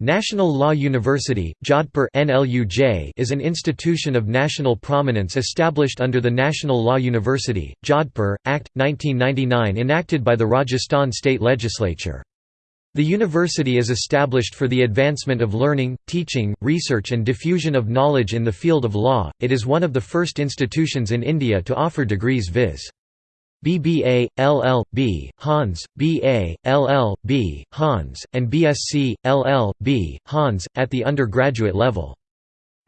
National Law University, Jodhpur is an institution of national prominence established under the National Law University, Jodhpur, Act, 1999 enacted by the Rajasthan State Legislature. The university is established for the advancement of learning, teaching, research and diffusion of knowledge in the field of law. It is one of the first institutions in India to offer degrees viz. BBA, LL.B., Hons, BA, LL.B., Hons, and BSc, LL.B., Hons, at the undergraduate level.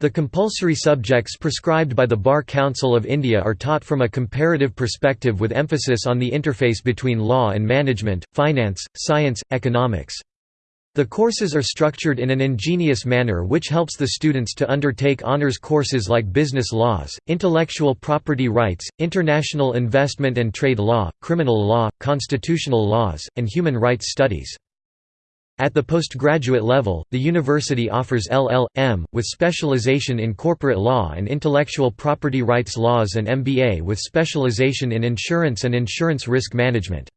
The compulsory subjects prescribed by the Bar Council of India are taught from a comparative perspective with emphasis on the interface between law and management, finance, science, economics. The courses are structured in an ingenious manner which helps the students to undertake honors courses like business laws, intellectual property rights, international investment and trade law, criminal law, constitutional laws, and human rights studies. At the postgraduate level, the university offers LL.M. with specialization in corporate law and intellectual property rights laws and MBA with specialization in insurance and insurance risk management.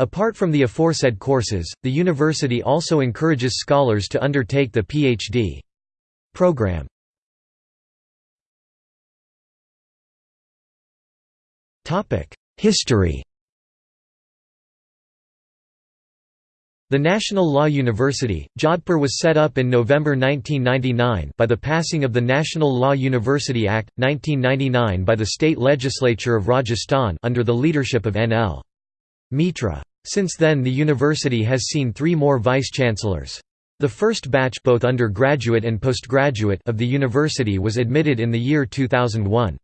Apart from the aforesaid courses, the university also encourages scholars to undertake the Ph.D. program. History The National Law University, Jodhpur was set up in November 1999 by the passing of the National Law University Act, 1999 by the state legislature of Rajasthan under the leadership of N.L. Mitra. Since then the university has seen three more vice-chancellors. The first batch both undergraduate and postgraduate of the university was admitted in the year 2001.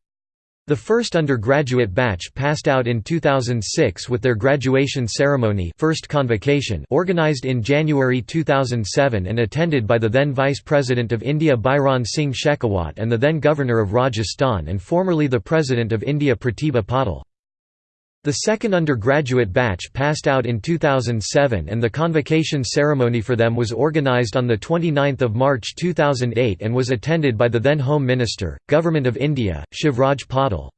The first undergraduate batch passed out in 2006 with their graduation ceremony first convocation organized in January 2007 and attended by the then Vice President of India Bhairon Singh Shekhawat and the then Governor of Rajasthan and formerly the President of India Pratibha Patil. The second undergraduate batch passed out in 2007 and the convocation ceremony for them was organized on 29 March 2008 and was attended by the then Home Minister, Government of India, Shivraj Patil.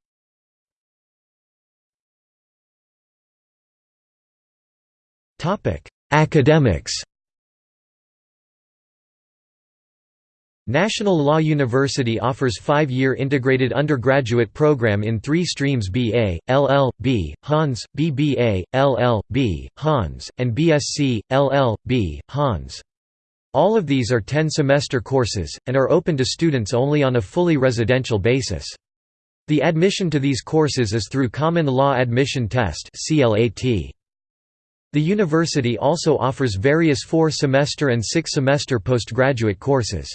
Academics National Law University offers five-year integrated undergraduate program in three streams BA, LL.B., Hons, BBA, LL.B., Hons, and BSc, LL.B., Hons. All of these are 10-semester courses, and are open to students only on a fully residential basis. The admission to these courses is through Common Law Admission Test The university also offers various four-semester and six-semester postgraduate courses.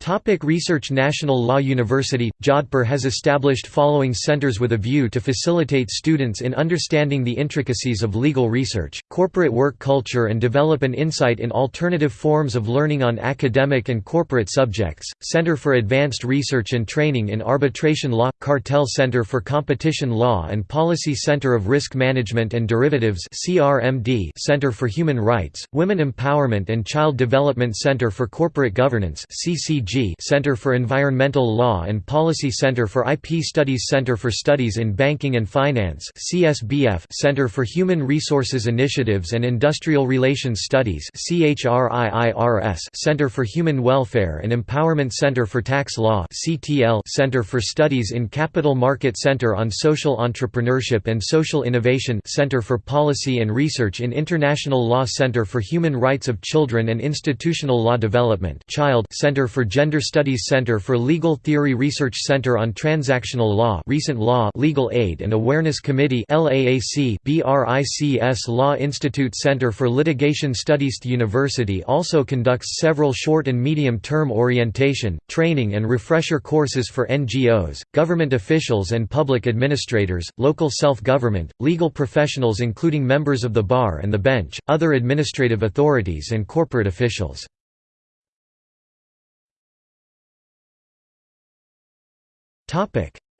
Topic research National Law University, Jodhpur has established following centers with a view to facilitate students in understanding the intricacies of legal research, corporate work culture and develop an insight in alternative forms of learning on academic and corporate subjects, Center for Advanced Research and Training in Arbitration Law, CARTAL Center for Competition Law and Policy Center of Risk Management and Derivatives Center for Human Rights, Women Empowerment and Child Development Center for Corporate Governance CCG Center for Environmental Law and Policy Center for IP Studies Center for Studies in Banking and Finance CSBF Center for Human Resources Initiatives and Industrial Relations Studies CHRIIRS Center for Human Welfare and Empowerment Center for Tax Law CTL Center for Studies in Capital Market Center on Social Entrepreneurship and Social Innovation Center for Policy and Research in International Law Center for Human Rights of Children and Institutional Law Development Child Center for Gender Studies Center for Legal Theory Research Center on Transactional Law Recent Law Legal Aid and Awareness Committee LAAC BRICS Law Institute Center for Litigation Studies The university also conducts several short and medium-term orientation, training and refresher courses for NGOs, government officials and public administrators, local self-government, legal professionals including members of the bar and the bench, other administrative authorities and corporate officials.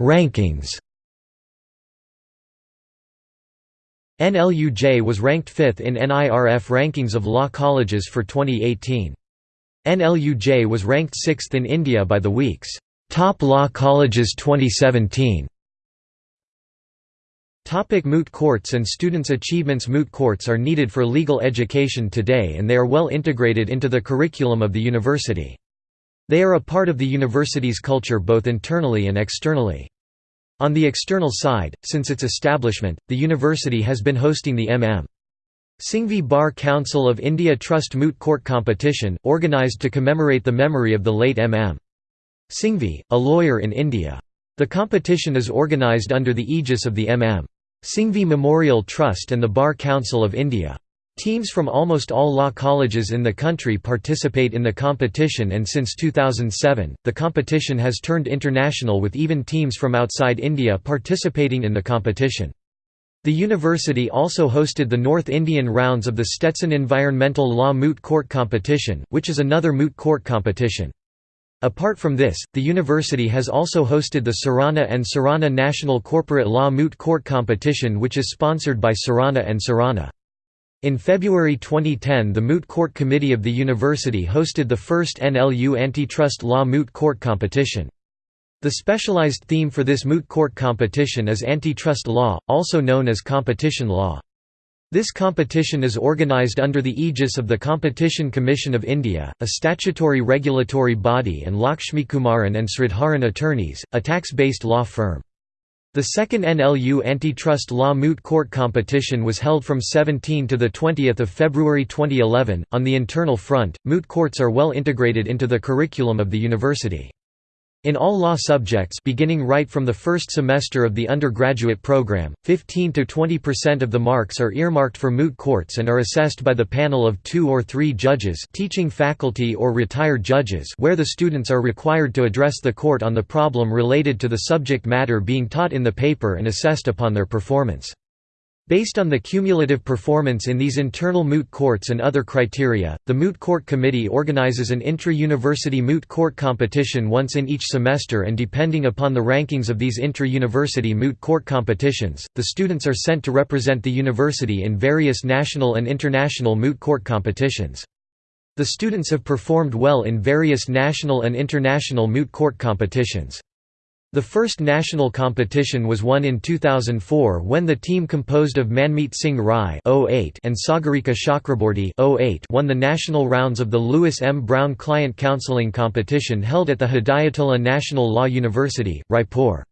Rankings NLUJ was ranked 5th in NIRF rankings of law colleges for 2018. NLUJ was ranked 6th in India by the week's Top Law Colleges 2017. Topic moot courts and students' achievements Moot courts are needed for legal education today and they are well integrated into the curriculum of the university. They are a part of the university's culture both internally and externally. On the external side, since its establishment, the university has been hosting the M.M. Singhvi Bar Council of India Trust Moot Court Competition, organised to commemorate the memory of the late M.M. Singhvi, a lawyer in India. The competition is organised under the aegis of the M.M. Singhvi Memorial Trust and the Bar Council of India. Teams from almost all law colleges in the country participate in the competition and since 2007, the competition has turned international with even teams from outside India participating in the competition. The university also hosted the North Indian rounds of the Stetson Environmental Law Moot Court Competition, which is another moot court competition. Apart from this, the university has also hosted the Surana and Surana National Corporate Law Moot Court Competition which is sponsored by Surana and Surana. In February 2010 the Moot Court Committee of the university hosted the first NLU Antitrust Law Moot Court Competition. The specialized theme for this moot court competition is antitrust law, also known as competition law. This competition is organised under the aegis of the Competition Commission of India, a statutory regulatory body and Lakshmikumaran and Sridharan attorneys, a tax-based law firm. The second NLU antitrust law moot court competition was held from 17 to 20 February 2011. On the internal front, moot courts are well integrated into the curriculum of the university. In all law subjects beginning right from the first semester of the undergraduate program, 15 to 20% of the marks are earmarked for moot courts and are assessed by the panel of two or three judges teaching faculty or retired judges where the students are required to address the court on the problem related to the subject matter being taught in the paper and assessed upon their performance. Based on the cumulative performance in these internal moot courts and other criteria, the Moot Court Committee organizes an intra-university moot court competition once in each semester and depending upon the rankings of these intra-university moot court competitions, the students are sent to represent the university in various national and international moot court competitions. The students have performed well in various national and international moot court competitions. The first national competition was won in 2004 when the team composed of Manmeet Singh Rai oh and Sagarika Chakraborty oh won the national rounds of the Lewis M. Brown Client Counseling Competition held at the Hidayatullah National Law University, Raipur.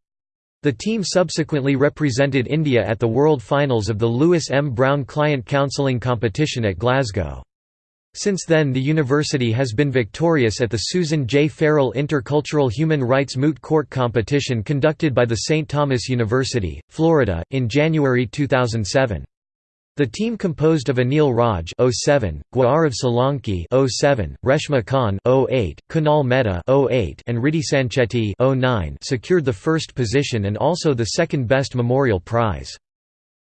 The team subsequently represented India at the World Finals of the Lewis M. Brown Client Counseling Competition at Glasgow. Since then the university has been victorious at the Susan J. Farrell Intercultural Human Rights Moot Court Competition conducted by the St. Thomas University, Florida, in January 2007. The team composed of Anil Raj 07, Gaurav Solanki 07, Reshma Khan 08, Kunal Mehta 08, and Riddhi Sanchetti 09 secured the first position and also the second best memorial prize.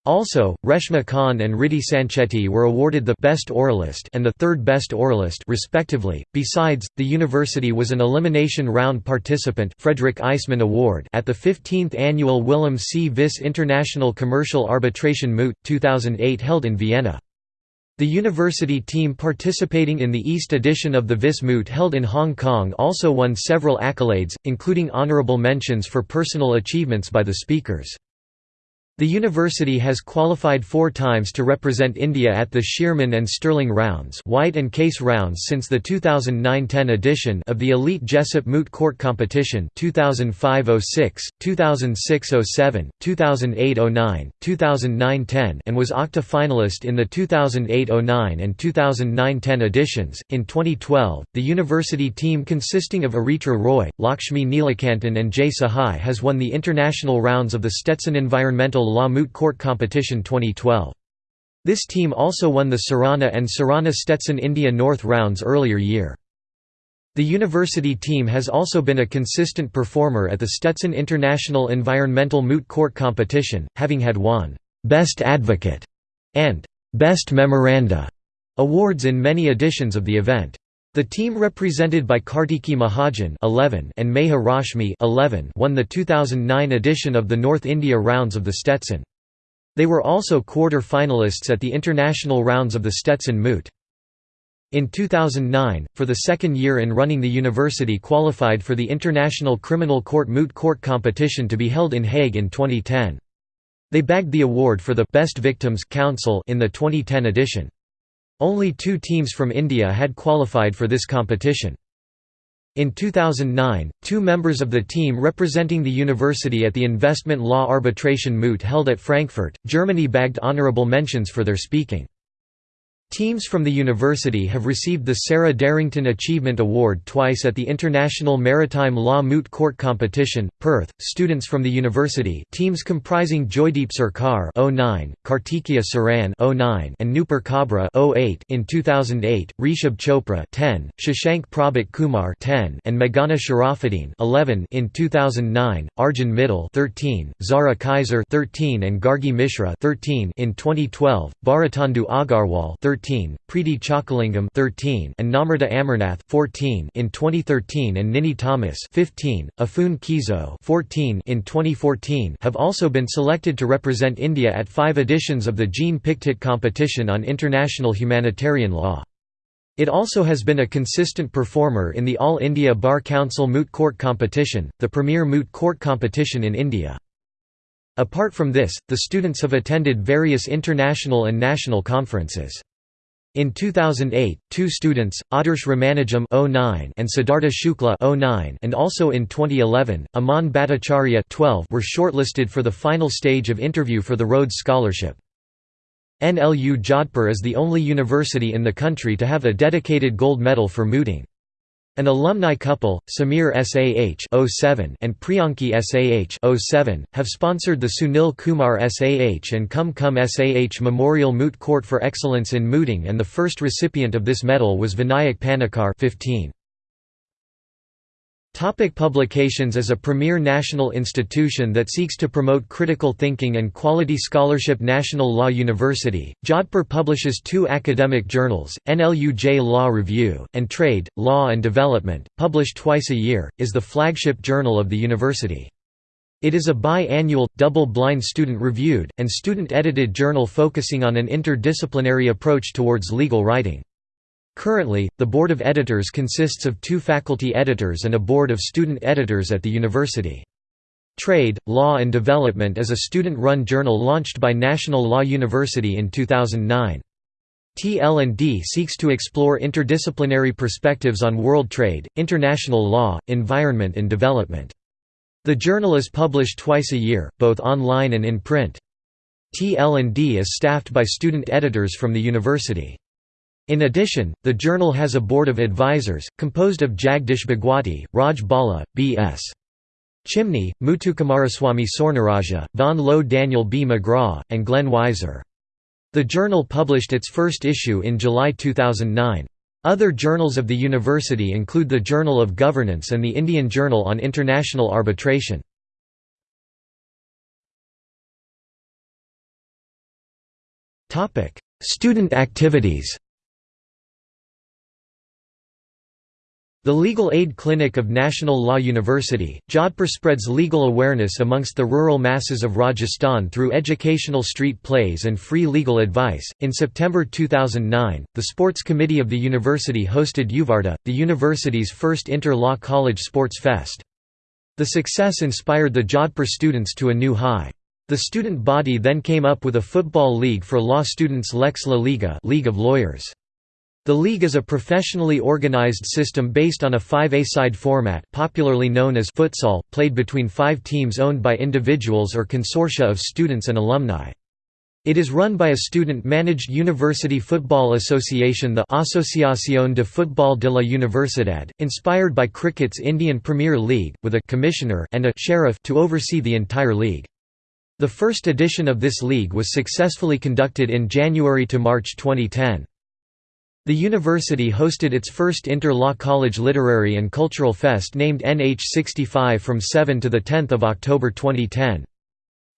Also, Reshma Khan and Riddhi Sanchetti were awarded the Best Oralist and the Third Best Oralist respectively. Besides, the university was an elimination round participant Frédéric Eisemann Award at the 15th annual Willem C. Vis International Commercial Arbitration Moot 2008 held in Vienna. The university team participating in the East edition of the Vis Moot held in Hong Kong also won several accolades, including honorable mentions for personal achievements by the speakers. The university has qualified four times to represent India at the Shearman and Sterling rounds White and Case rounds since the 2009–10 edition of the Elite Jessup Moot Court Competition 2005–06, 2006–07, 2008–09, 2009–10 and was octa finalist in the 2008–09 and 2009–10 editions. In 2012, the university team consisting of Aritra Roy, Lakshmi Neelakantan and Jay Sahai has won the international rounds of the Stetson Environmental Law Moot Court Competition 2012. This team also won the Surana and Surana Stetson India North rounds earlier year. The university team has also been a consistent performer at the Stetson International Environmental Moot Court Competition, having had won Best Advocate and Best Memoranda awards in many editions of the event. The team represented by Kartiki Mahajan 11 and Meha Rashmi 11 won the 2009 edition of the North India rounds of the Stetson. They were also quarter-finalists at the international rounds of the Stetson Moot. In 2009, for the second year in running the university qualified for the International Criminal Court Moot Court competition to be held in Hague in 2010. They bagged the award for the Best Victims Council in the 2010 edition. Only two teams from India had qualified for this competition. In 2009, two members of the team representing the university at the investment law arbitration moot held at Frankfurt, Germany bagged honorable mentions for their speaking. Teams from the university have received the Sarah Derrington Achievement Award twice at the International Maritime Law Moot Court Competition, Perth. Students from the university, teams comprising Joydeep Sarkar (09), Kartikeya Saran (09), and Nupur Kabra (08) in 2008, Rishabh Chopra (10), Shashank Prabhat Kumar (10), and Meghana Sharafuddin (11) in 2009, Arjun Mittal (13), Zara Kaiser (13), and Gargi Mishra (13) in 2012, Bharatandu Agarwal (13). 13, Preeti Chokalingam 13, and Namrata Amarnath 14 in 2013 and Nini Thomas 15, Afun Kizo 14 in 2014 have also been selected to represent India at five editions of the Jean Pictet competition on international humanitarian law. It also has been a consistent performer in the All India Bar Council Moot Court Competition, the premier moot court competition in India. Apart from this, the students have attended various international and national conferences. In 2008, two students, Adarsh Ramanujam oh and Siddhartha Shukla oh and also in 2011, Aman Bhattacharya 12 were shortlisted for the final stage of interview for the Rhodes Scholarship. NLU Jodhpur is the only university in the country to have a dedicated gold medal for mooting. An alumni couple, Samir SAH 07 and Priyanki SAH 07, have sponsored the Sunil Kumar SAH and Kum Kum SAH Memorial Moot Court for Excellence in Mooting and the first recipient of this medal was Vinayak Panikkar 15. Topic publications As a premier national institution that seeks to promote critical thinking and quality scholarship National Law University, Jodhpur publishes two academic journals, NLUJ Law Review, and Trade, Law and Development, published twice a year, is the flagship journal of the university. It is a bi-annual, double-blind student-reviewed, and student-edited journal focusing on an interdisciplinary approach towards legal writing. Currently, the board of editors consists of two faculty editors and a board of student editors at the university. Trade, Law and Development is a student-run journal launched by National Law University in 2009. TL&D seeks to explore interdisciplinary perspectives on world trade, international law, environment and development. The journal is published twice a year, both online and in print. TL&D is staffed by student editors from the university. In addition, the journal has a board of advisors, composed of Jagdish Bhagwati, Raj Bhala, B.S. Chimni, Muthukumaraswamy Sornarajah, Vaughan Lowe Daniel B. Magraw, and Glenn Wiser. The journal published its first issue in July 2009. Other journals of the university include the Journal of Governance and the Indian Journal on International Arbitration. Student activities The Legal Aid Clinic of National Law University, Jodhpur spreads legal awareness amongst the rural masses of Rajasthan through educational street plays and free legal advice. In September 2009, the Sports Committee of the university hosted Yuvarta, the university's first inter-law college sports fest. The success inspired the Jodhpur students to a new high. The student body then came up with a football league for law students Lex La Liga League of Lawyers. The league is a professionally organized system based on a 5A-side format popularly known as futsal, played between five teams owned by individuals or consortia of students and alumni. It is run by a student-managed University Football Association the Asociación de Fútbol de la Universidad, inspired by cricket's Indian Premier League, with a commissioner and a sheriff to oversee the entire league. The first edition of this league was successfully conducted in January to March 2010. The university hosted its first inter-law college literary and cultural fest named NH65 from 7 to 10 October 2010.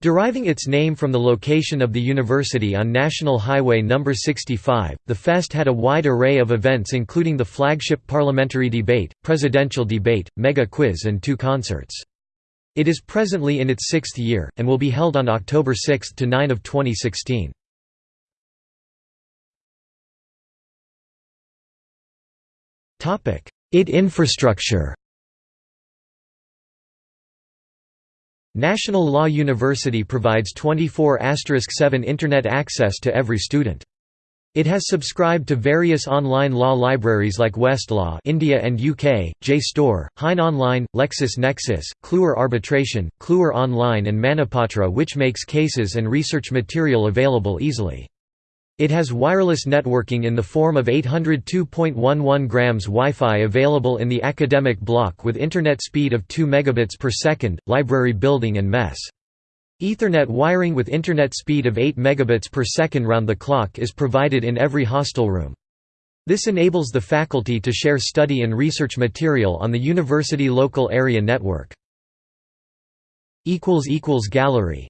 Deriving its name from the location of the university on National Highway No. 65, the fest had a wide array of events including the flagship parliamentary debate, presidential debate, mega quiz and two concerts. It is presently in its sixth year, and will be held on October 6 to 9 of 2016. IT infrastructure National Law University provides 24*7 Internet access to every student. It has subscribed to various online law libraries like Westlaw India and UK, JSTOR, Hein Online, LexisNexis, Kluwer Arbitration, Kluwer Online and Manupatra which makes cases and research material available easily. It has wireless networking in the form of 802.11 grams Wi-Fi available in the academic block with internet speed of 2 megabits per second, library building and mess. Ethernet wiring with internet speed of 8 megabits per second round the clock is provided in every hostel room. This enables the faculty to share study and research material on the university local area network. Gallery